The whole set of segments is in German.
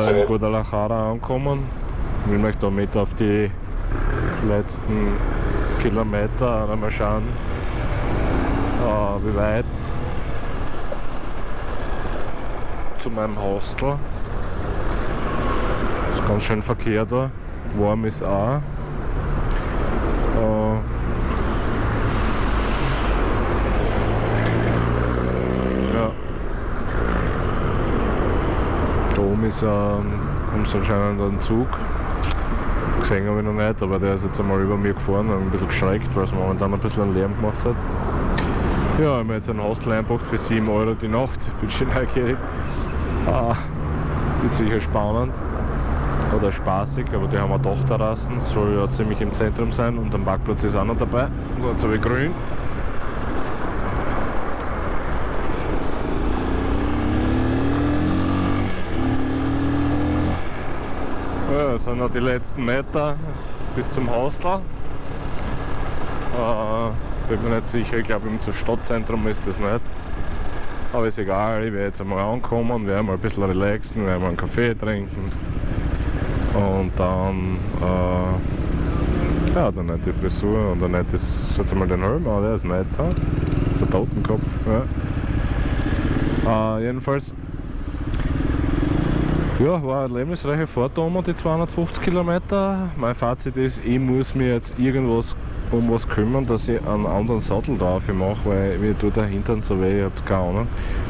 da in Guadalajara angekommen. Ich will mich da mit auf die letzten Kilometer einmal schauen, äh, wie weit zu meinem Hostel. Ist ganz schön Verkehr da. Warm ist auch. Äh, ja. Da oben ist ähm, sie anscheinend einen Zug. Gesehen habe ich noch nicht, aber der ist jetzt einmal über mir gefahren und ein bisschen geschreckt, weil es momentan ein bisschen Lärm gemacht hat. Ja, ich habe mir jetzt ein Hostel eingebracht für 7 Euro die Nacht. Bin schon neugierig. Ah, wird sicher spannend oder spaßig, aber die haben auch Dachterrassen, soll ja ziemlich im Zentrum sein und am Parkplatz ist auch noch dabei. Und jetzt habe ich grün. Das sind noch die letzten Meter bis zum Hostel. Äh, bin mir nicht sicher, ich glaube im Stadtzentrum ist das nicht. Aber ist egal, ich werde jetzt einmal ankommen, werde mal ein bisschen relaxen, werde mal einen Kaffee trinken. Und dann, äh, ja, dann die Frisur und dann das, schaut mal den Helm an, der ist nett, das ist ein Totenkopf. Ja. Äh, jedenfalls, ja, war eine lebensreiche Fahrt um die 250 Kilometer. Mein Fazit ist, ich muss mir jetzt irgendwas um was kümmern, dass ich einen anderen Sattel drauf mache, weil mir tut der Hintern so weh, ich hab's keine Ahnung.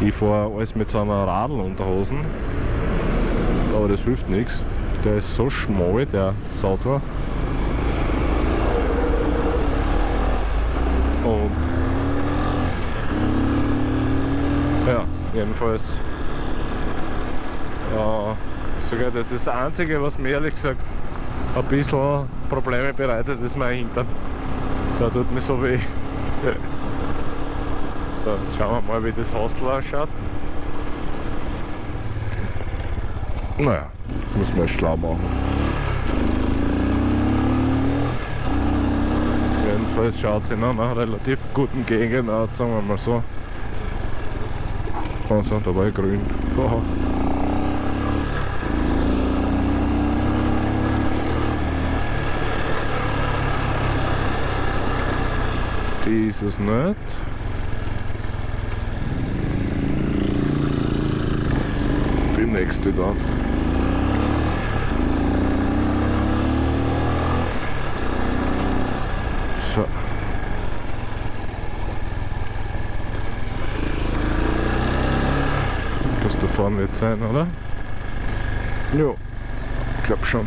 Ich fahre alles mit so einer Radl-Unterhosen, aber das hilft nichts. Der ist so schmal, der Sattel. Und ja, jedenfalls sogar das ist das Einzige, was mir ehrlich gesagt ein bisschen Probleme bereitet, ist mein Hintern. Da tut mir so weh. So, schauen wir mal, wie das Hostel ausschaut. Naja, muss man schlau machen. Jedenfalls schaut es in einer relativ guten Gegend aus, sagen wir mal so. Also, da war ich grün. Aha. Die ist es nicht. Die nächste dann. So. Das da vorne wird sein, oder? Jo, ich glaube schon.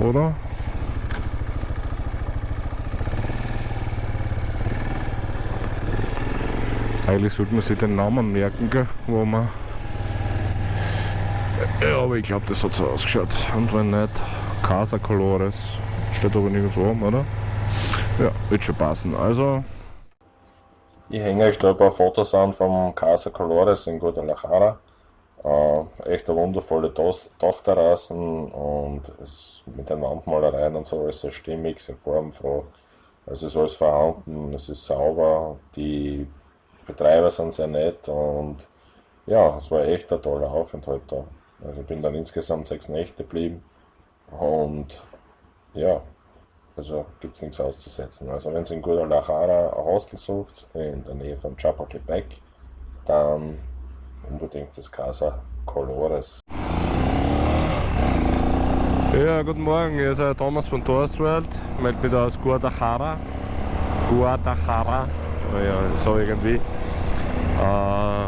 Oder? Eigentlich sollte man sich den Namen merken, wo man ja, aber ich glaube, das hat so ausgeschaut. Und wenn nicht, Casa Colores. Steht aber nirgendwo oben, oder? Ja, wird schon passen. Also. Ich hänge euch da ein paar Fotos an vom Casa Colores in Guadalajara. Äh, echt eine wundervolle Dachterrassen und es mit den Wandmalereien und so alles sehr stimmig, sehr formfroh. Also ist alles vorhanden, es ist sauber, die Betreiber sind sehr nett und ja, es war echt ein toller Aufenthalt da. Also ich bin dann insgesamt sechs Nächte geblieben und ja, also gibt es nichts auszusetzen. Also wenn ihr in Guadalajara ein Hostel sucht, in der Nähe von Chapultepec, dann unbedingt das Casa Colores. Ja, guten Morgen, hier ist Thomas von Torswald, ich melde mich aus Guadalajara. Guadalajara, ja, so irgendwie. Äh,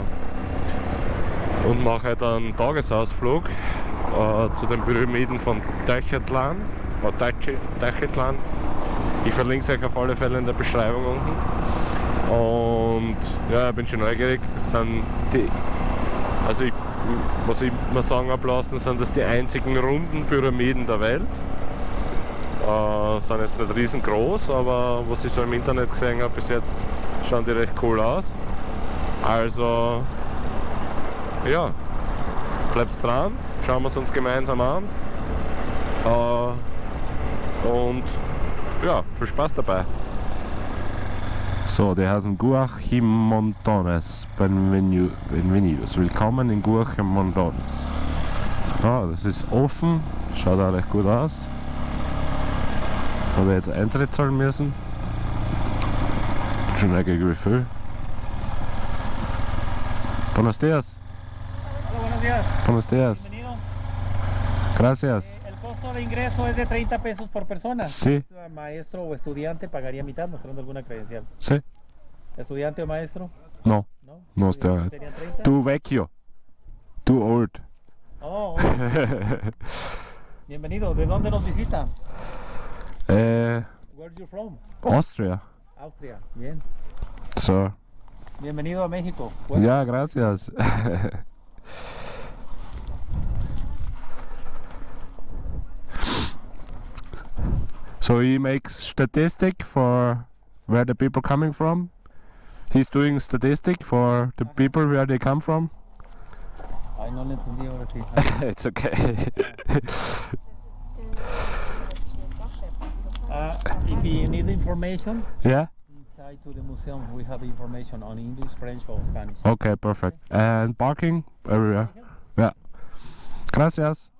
und mache halt einen Tagesausflug äh, zu den Pyramiden von Techetlan. Techetlan. Ich verlinke es euch auf alle Fälle in der Beschreibung unten. Und ja, ich bin schon neugierig. Das sind die, also ich, was ich mal sagen habe lassen, sind das die einzigen runden Pyramiden der Welt. Äh, sind jetzt nicht riesengroß, aber was ich so im Internet gesehen habe bis jetzt, schauen die recht cool aus. Also ja, bleibt dran, schauen wir es uns gemeinsam an. Äh, und ja, viel Spaß dabei. So, die heißen Guachimontones Benvenu- Benvenidos. Willkommen in Guachimontones. Ja, das ist offen, schaut auch recht gut aus. Habe jetzt Eintritt zahlen müssen. Schon eigentlich wie viel. Buenos dias. Hola, buenos días. Buenos dias. Gracias. De ingreso es de 30 pesos por persona. Sí. Es, Maestro o estudiante pagaría mitad mostrando alguna credencial. Sí. ¿Estudiante o maestro? No. No. No, 30. Too vecchio. Too old. Oh, oh. Bienvenido. ¿De dónde nos visita? äh, Where you from? Austria. Austria. Bien. So. Bienvenido a México. Bueno, Ja, gracias. so he makes statistic for where the people coming from. He's doing statistic for the people where they come from. Ay, no le entendí ahora sí. it's okay. Uh, if you need information, yeah. inside to the museum we have information on English, French or Spanish. Okay, perfect. And parking everywhere. Yeah. Gracias.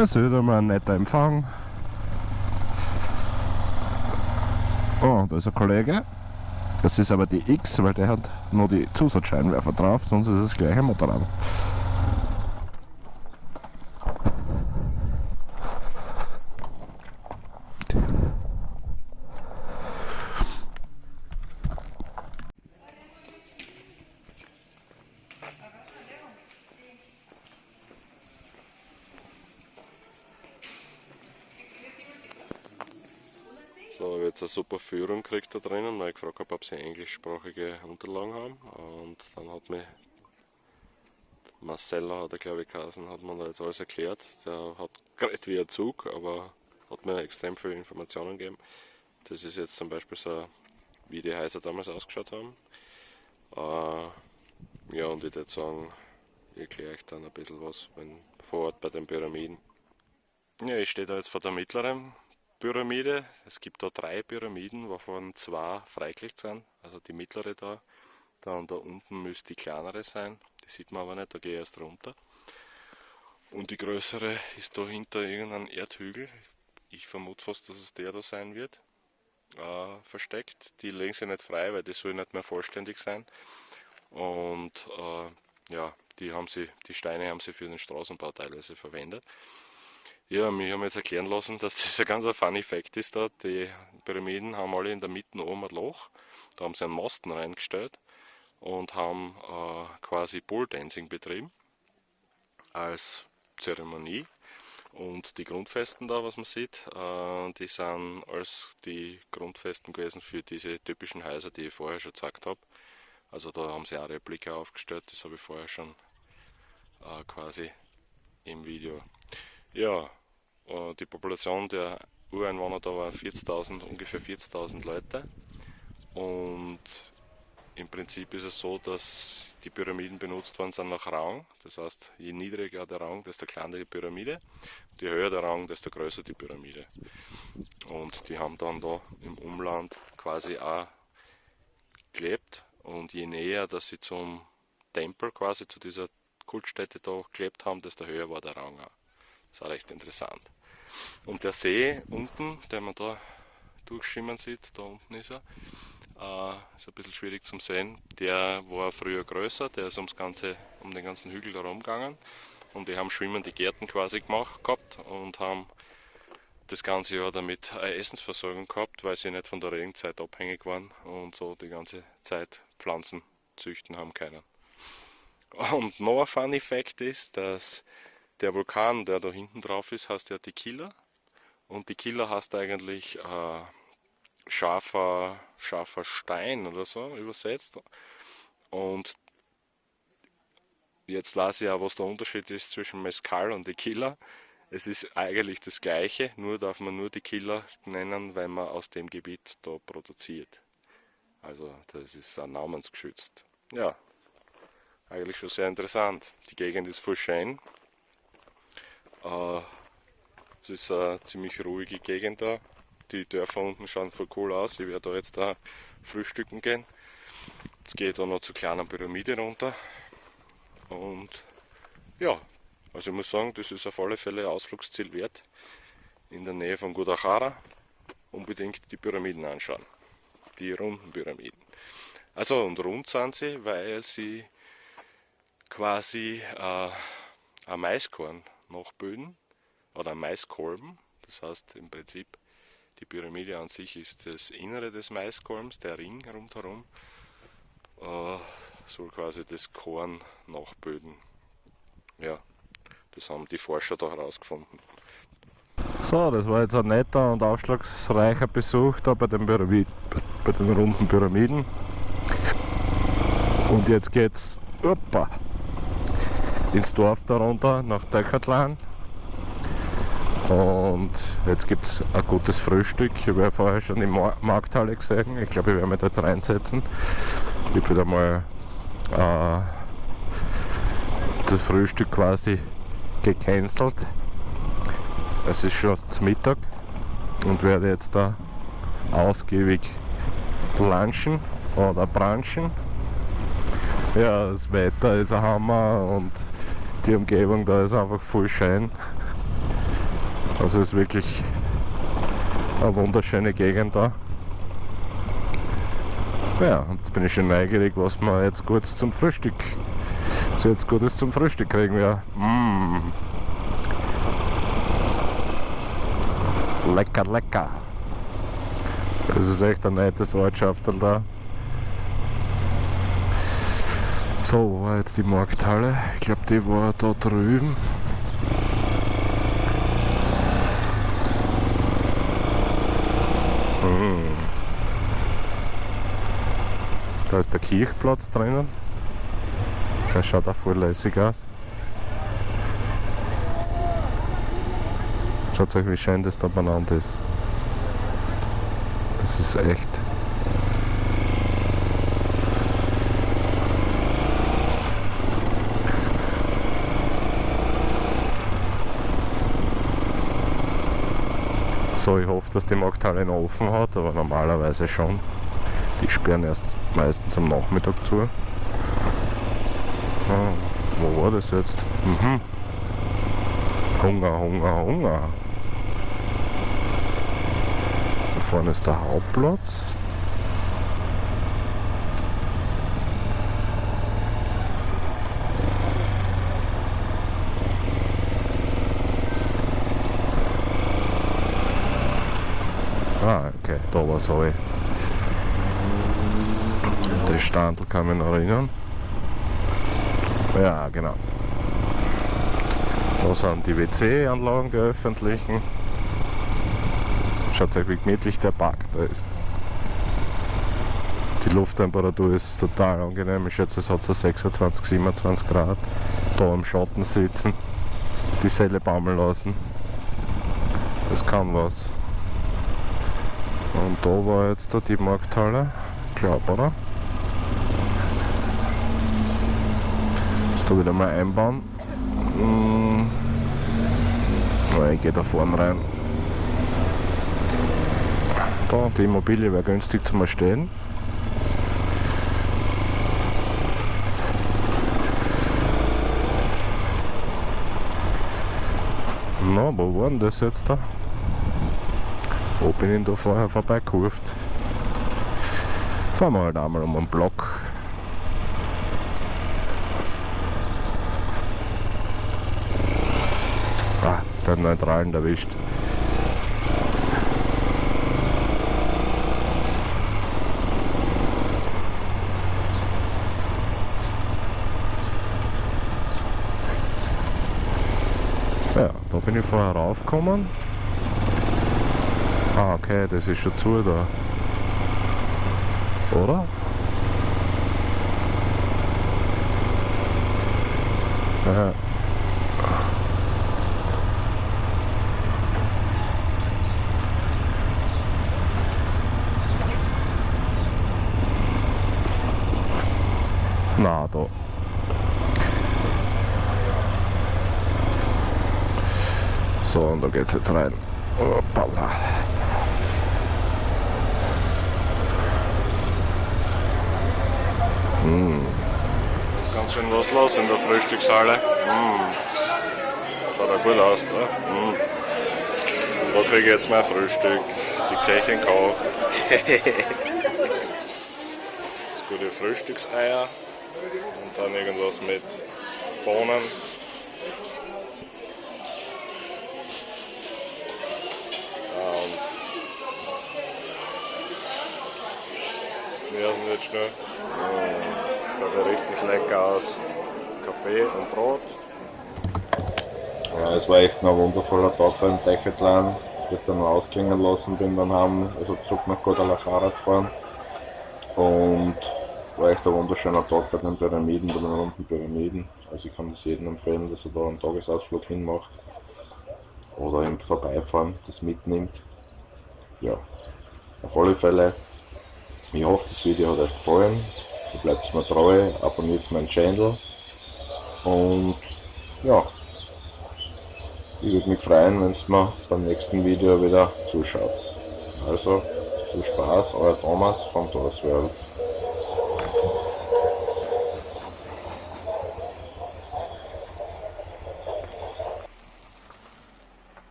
Das ist wieder mal ein netter Empfang. Oh, da ist ein Kollege. Das ist aber die X, weil der hat nur die Zusatzscheinwerfer drauf, sonst ist es das gleiche Motorrad. So, habe jetzt eine super Führung gekriegt da drinnen, weil ich gefragt habe, ob sie englischsprachige Unterlagen haben. Und dann hat mir Marcella, hat er glaube ich geheißen, hat mir da jetzt alles erklärt. Der hat geredet wie ein Zug, aber hat mir extrem viele Informationen gegeben. Das ist jetzt zum Beispiel so, wie die Häuser damals ausgeschaut haben. Äh, ja, und ich würde sagen, ich erkläre euch dann ein bisschen was wenn, vor Ort bei den Pyramiden. Ja, ich stehe da jetzt vor der mittleren Pyramide. Es gibt da drei Pyramiden, wovon zwei freigelegt sind. Also die mittlere da. Dann da unten müsste die kleinere sein. Die sieht man aber nicht, da gehe ich erst runter. Und die größere ist da hinter irgendeinem Erdhügel. Ich vermute fast, dass es der da sein wird. Äh, versteckt. Die legen sie nicht frei, weil die soll nicht mehr vollständig sein. Und äh, ja, die, haben sie, die Steine haben sie für den Straßenbau teilweise verwendet. Ja, mir haben jetzt erklären lassen, dass das ein ganz ein funny Fact ist da. Die Pyramiden haben alle in der Mitte oben ein Loch. Da haben sie einen Masten reingestellt und haben äh, quasi Pole Dancing betrieben als Zeremonie. Und die Grundfesten da, was man sieht, äh, die sind als die Grundfesten gewesen für diese typischen Häuser, die ich vorher schon gezeigt habe. Also da haben sie auch Replika aufgestellt, das habe ich vorher schon äh, quasi im Video. Ja, die Population der Ureinwohner da war 40.000, ungefähr 40.000 Leute. Und im Prinzip ist es so, dass die Pyramiden benutzt worden sind nach Rang. Das heißt, je niedriger der Rang, desto kleiner die Pyramide. Je höher der Rang, desto größer die Pyramide. Und die haben dann da im Umland quasi auch gelebt. Und je näher, dass sie zum Tempel quasi zu dieser Kultstätte da gelebt haben, desto höher war der Rang auch. Das auch recht interessant. Und der See unten, den man da durchschimmern sieht, da unten ist er, äh, ist ein bisschen schwierig zum Sehen. Der war früher größer, der ist ums ganze, um den ganzen Hügel herum gegangen. Und die haben schwimmende Gärten quasi gemacht gehabt und haben das ganze Jahr damit eine Essensversorgung gehabt, weil sie nicht von der Regenzeit abhängig waren und so die ganze Zeit Pflanzen züchten haben können. Und noch ein Funny Fact ist, dass der Vulkan, der da hinten drauf ist, heißt ja Tequila. Und Tequila heißt eigentlich äh, scharfer, scharfer Stein oder so übersetzt. Und jetzt weiß ich ja, was der Unterschied ist zwischen Mezcal und Tequila. Es ist eigentlich das gleiche, nur darf man nur Tequila nennen, weil man aus dem Gebiet da produziert. Also das ist auch namensgeschützt. Ja, eigentlich schon sehr interessant. Die Gegend ist voll schön. Äh, es ist eine ziemlich ruhige Gegend da. Die Dörfer unten schauen voll cool aus. Ich werde da jetzt da frühstücken gehen. Jetzt gehe ich da noch zur kleinen Pyramide runter. Und ja, also ich muss sagen, das ist auf alle Fälle ein Ausflugsziel wert. In der Nähe von Guadalajara unbedingt die Pyramiden anschauen. Die runden Pyramiden. Also und rund sind sie, weil sie quasi äh, ein Maiskorn nachbilden oder ein Maiskolben. Das heißt im Prinzip die Pyramide an sich ist das Innere des Maiskolbens, der Ring rundherum äh, soll quasi das Korn nachbilden. Ja, das haben die Forscher da herausgefunden. So, das war jetzt ein netter und aufschlussreicher Besuch da bei den, Pyramid bei den runden Pyramiden. Und jetzt geht's opa, ins Dorf darunter nach Döckertlan. Und jetzt gibt es ein gutes Frühstück. Ich habe ja vorher schon die Markthalle gesehen. Ich glaube, ich werde mich dort reinsetzen. Ich habe wieder mal äh, das Frühstück quasi gecancelt. Es ist schon zum Mittag und werde jetzt da ausgiebig lunchen oder branchen. Ja, das Wetter ist ein Hammer und die Umgebung da ist einfach voll schön. Also ist wirklich eine wunderschöne Gegend da. Ja, jetzt bin ich schon neugierig, was wir jetzt gut zum Frühstück, was jetzt Gutes zum Frühstück kriegen wir. Mmh. Lecker, lecker. Das ist echt ein nettes Ortschaftel da. So, wo war jetzt die Markthalle? Ich glaube, die war da drüben. Hm. Da ist der Kirchplatz drinnen. Der schaut auch voll lässig aus. Schaut euch, wie schön das da benannt ist. Das ist echt. So, ich hoffe, dass die Markthalle noch offen hat, aber normalerweise schon. Die sperren erst meistens am Nachmittag zu. Ah, wo war das jetzt? Mhm. Hunger, Hunger, Hunger. Da vorne ist der Hauptplatz. Da war alle. Das Standel kann mich noch erinnern. Ja, genau. Da sind die WC-Anlagen, die öffentlichen. Schaut euch, wie gemütlich der Park da ist. Die Lufttemperatur ist total angenehm. Ich schätze, es hat so 26, 27 Grad. Da im Schatten sitzen, die Selle baumeln lassen. Das kann was. Und da war jetzt die Markthalle, glaub, oder? Muss da wieder mal einbauen. Hm. Ich gehe da vorne rein. Da, die Immobilie wäre günstig zum Erstehen. Na, wo war denn das jetzt da? Bin ich da vorher vorbeigekurft? Fahren wir halt einmal um einen Block. Ah, der Neutralen erwischt. Ja, da bin ich vorher raufgekommen. Ah, okay, das ist schon zu da. Oder? Aha. Na, da. So, und da geht's jetzt rein. Hoppala. Mm. Ist ganz schön was los in der Frühstückshalle. Mm. Schaut ja gut aus, ne? Mm. Und da kriege ich jetzt mein Frühstück. Die Köchin kocht. das gute Frühstückseier. Und dann irgendwas mit Bohnen. Ja, sind jetzt schnell. Oh, ja richtig lecker aus. Kaffee und Brot. Ja, es war echt ein wundervoller Tag da im Decathlon, das dann ausklingen lassen bin dann haben, also zurück nach Guadalajara gefahren. Und war echt ein wunderschöner Tag bei den Pyramiden, bei den runden Pyramiden. Also ich kann das jedem empfehlen, dass er da einen Tagesausflug hinmacht. Oder im Vorbeifahren das mitnimmt. Ja, auf alle Fälle, ich hoffe das Video hat euch gefallen. Ihr bleibt mir treu, abonniert meinen Channel. Und ja, ich würde mich freuen, wenn ihr mir beim nächsten Video wieder zuschaut. Also, viel Spaß, euer Thomas von Thomas World.